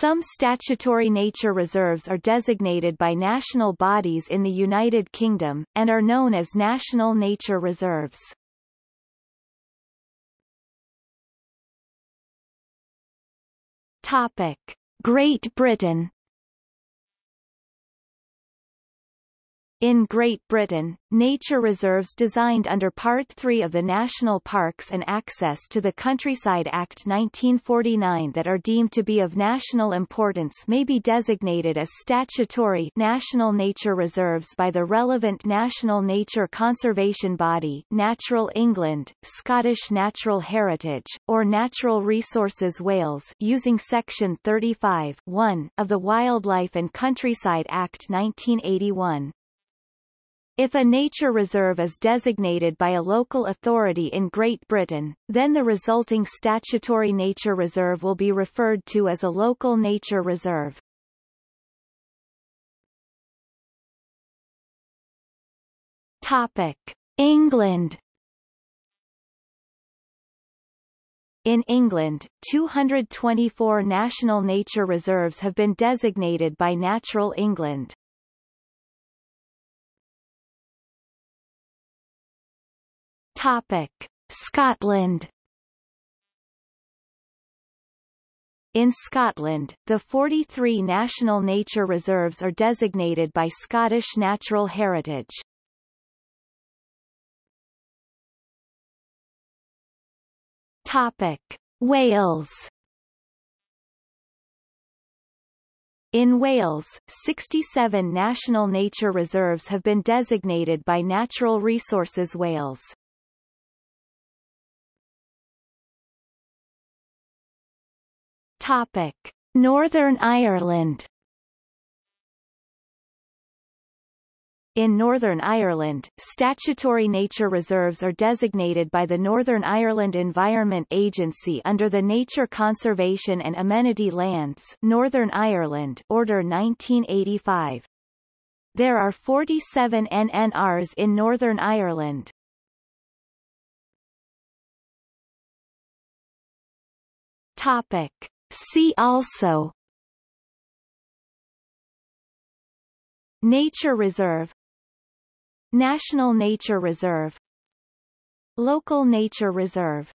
Some statutory nature reserves are designated by national bodies in the United Kingdom, and are known as national nature reserves. Topic. Great Britain In Great Britain, nature reserves designed under Part 3 of the National Parks and Access to the Countryside Act 1949 that are deemed to be of national importance may be designated as statutory national nature reserves by the relevant national nature conservation body Natural England, Scottish Natural Heritage, or Natural Resources Wales using Section 35 of the Wildlife and Countryside Act 1981. If a nature reserve is designated by a local authority in Great Britain, then the resulting statutory nature reserve will be referred to as a local nature reserve. Topic. England In England, 224 national nature reserves have been designated by Natural England. Topic: Scotland In Scotland, the 43 national nature reserves are designated by Scottish Natural Heritage. Topic: Wales In Wales, 67 national nature reserves have been designated by Natural Resources Wales. Topic: Northern Ireland In Northern Ireland, statutory nature reserves are designated by the Northern Ireland Environment Agency under the Nature Conservation and Amenity Lands Northern Ireland Order 1985. There are 47 NNRs in Northern Ireland. Topic. See also. Nature Reserve. National Nature Reserve. Local Nature Reserve